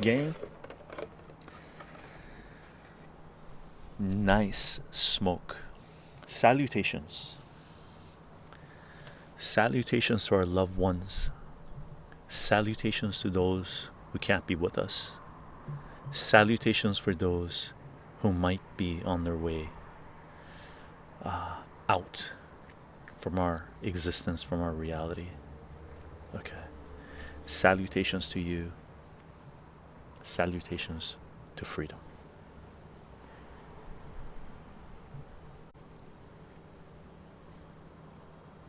gang. Nice smoke. Salutations. Salutations to our loved ones. Salutations to those who can't be with us. Salutations for those who might be on their way uh, out from our existence, from our reality. Okay. Salutations to you. Salutations to freedom.